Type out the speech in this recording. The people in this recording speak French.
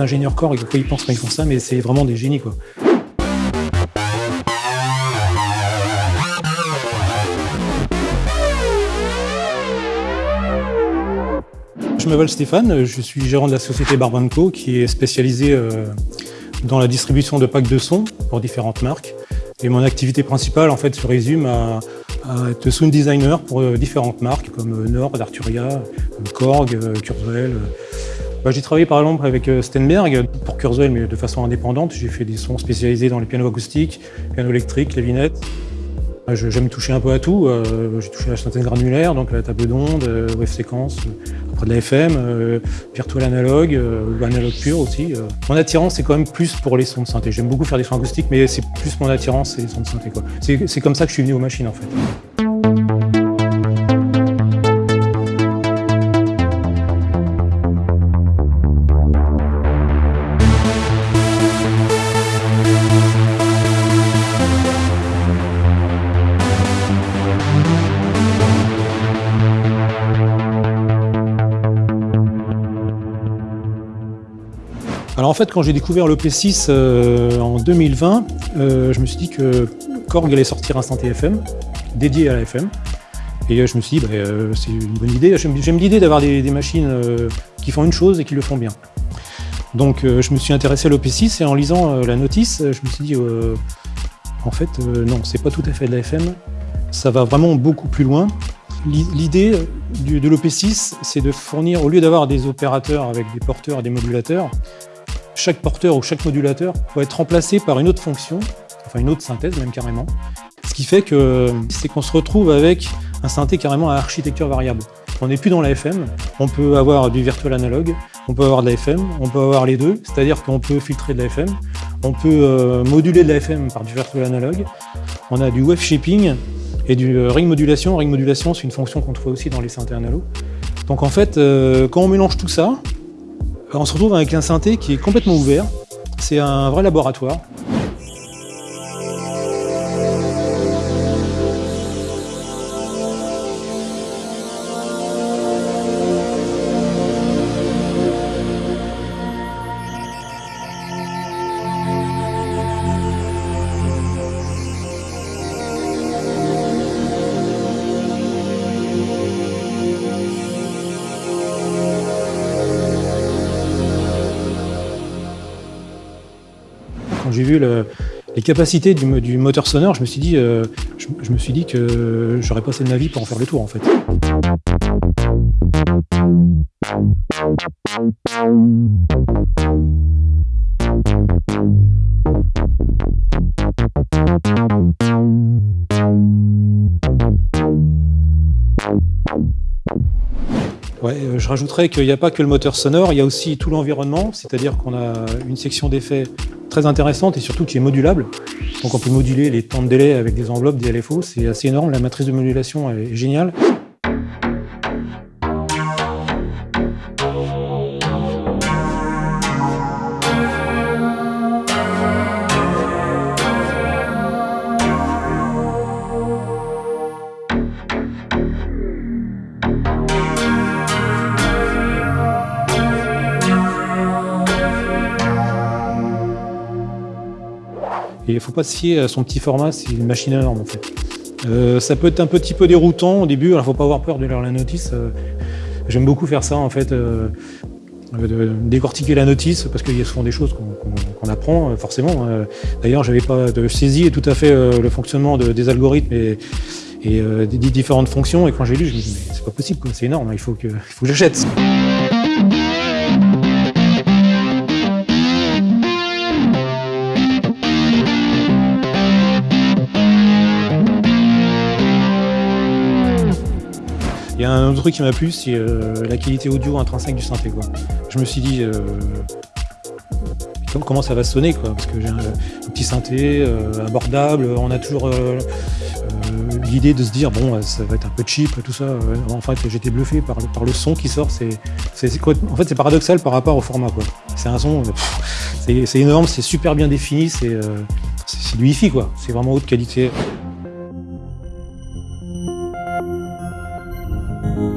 ingénieurs corps, quoi ils pensent quand font ça, mais c'est vraiment des génies. Quoi. Je m'appelle Stéphane, je suis gérant de la société Barbanco qui est spécialisée euh, dans la distribution de packs de sons pour différentes marques. Et mon activité principale en fait se résume à, être sound designer pour euh, différentes marques comme euh, Nord, Arturia, Korg, Kurzweil. Bah, j'ai travaillé par exemple avec Stenberg pour Kurzweil mais de façon indépendante. J'ai fait des sons spécialisés dans les pianos acoustiques, pianos électriques, clavinettes. J'aime toucher un peu à tout. J'ai touché à la synthèse granulaire, donc la table d'onde, wave séquence, de la FM, euh, virtual analogue euh, ou analogue pur aussi. Euh. Mon attirance, c'est quand même plus pour les sons de synthé. J'aime beaucoup faire des sons acoustiques, mais c'est plus mon attirance, c'est les sons de synthé. C'est comme ça que je suis venu aux machines en fait. Alors en fait, quand j'ai découvert l'OP6 euh, en 2020, euh, je me suis dit que Korg allait sortir un synthé FM dédié à la FM. Et euh, je me suis dit, bah, c'est une bonne idée. J'aime l'idée d'avoir des, machines qui font une chose et qui le font bien. Donc je me suis intéressé à l'OP6 et en lisant la notice, je me suis dit, en fait, non, c'est pas tout à fait de la FM. Ça va vraiment beaucoup plus loin. L'idée de l'OP6, c'est de fournir, au lieu d'avoir des opérateurs avec des porteurs et des modulateurs, chaque porteur ou chaque modulateur peut être remplacé par une autre fonction, enfin une autre synthèse même carrément. Ce qui fait que c'est qu'on se retrouve avec un synthé carrément à architecture variable. On n'est plus dans la FM, on peut avoir du virtual analogue, on peut avoir de la FM, on peut avoir les deux, c'est-à-dire qu'on peut filtrer de la FM, on peut euh, moduler de la FM par du virtual analogue, on a du wave shaping et du euh, ring modulation. Ring modulation, c'est une fonction qu'on trouve aussi dans les synthés analogues. Donc en fait, euh, quand on mélange tout ça, on se retrouve avec un synthé qui est complètement ouvert. C'est un vrai laboratoire. J'ai vu les capacités du, moteur sonore, je me suis dit, euh, je, me suis dit que j'aurais passé de ma vie pour en faire le tour en fait. Ouais, euh, je rajouterais qu'il n'y a pas que le moteur sonore, il y a aussi tout l'environnement, c'est-à-dire qu'on a une section d'effets très intéressante et surtout qui est modulable. Donc on peut moduler les temps de délai avec des enveloppes, des LFO, c'est assez énorme, la matrice de modulation est géniale. Il ne faut pas se fier à son petit format, c'est une machine énorme en fait. Euh, ça peut être un petit peu déroutant au début, il ne faut pas avoir peur de lire la notice. Euh, j'aime beaucoup faire ça en fait, euh, décortiquer la notice, parce qu'il y a souvent des choses qu'on apprend forcément. D'ailleurs, j'avais pas de saisi tout à fait le fonctionnement des algorithmes et, des différentes fonctions, et quand j'ai lu, je me suis dit, c'est pas possible, c'est énorme, il faut que, il faut que j'achète. Y a un autre truc qui m'a plu, c'est euh, la qualité audio intrinsèque du synthé. Je me suis dit, euh, comment ça va sonner quoi, Parce que j'ai un, petit synthé euh, abordable, on a toujours l'idée de se dire, bon, ça va être un peu cheap, tout ça. en fait, j'étais bluffé par, le son qui sort. En fait, c'est paradoxal par rapport au format. C'est un son, c'est énorme, c'est super bien défini, c'est du hi-fi, quoi. C'est vraiment haute qualité.